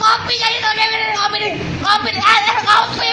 Kopi jadi tuh dia kopi. Eh, eh, kopi nih. Kopi.